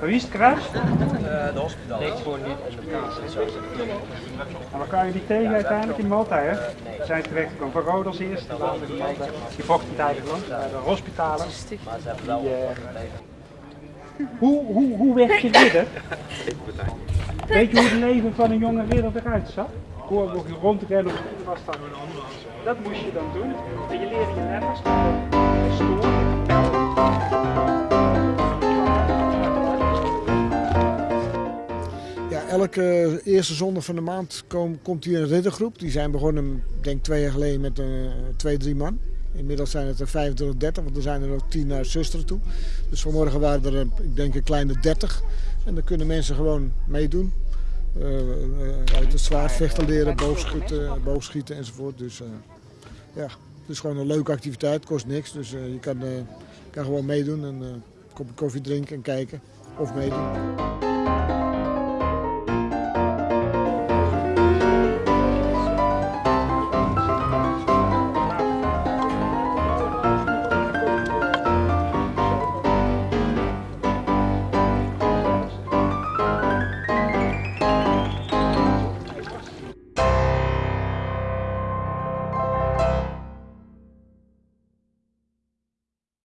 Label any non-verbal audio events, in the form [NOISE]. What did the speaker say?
Wie is het kruis? de hospitaal. Niks voor niet in de. En waar kan je die tegen uiteindelijk in Malta, hè? Zijn terechtgekomen van Rode als eerste, die vochten tijdens langs, bij de hospitalen. Maar ze hebben wel Die, eh, hoe, hoe, hoe werd je ridder? [LAUGHS] Weet je hoe het leven van een jonge ridder eruit zag? Hoe hoe je rondrennen op de was dan Dat moest je dan doen. En je leerde je letters. Stoor, elke eerste zondag van de maand kom- komt hier een riddergroep. Die zijn begonnen, denk twee jaar geleden, met eh, twee, drie man. Inmiddels zijn het er 25, 30, want er zijn er nog tien naar zusteren toe. Dus vanmorgen waren er, eh, ik denk, een kleine 30. En dan kunnen mensen gewoon meedoen. Eh, uit het zwaardvechten leren, boogschieten, boogschieten enzovoort. Dus ja, het is gewoon een leuke activiteit, kost niks. Dus je kan, kan gewoon meedoen en een kopje koffie drinken en kijken of meedoen.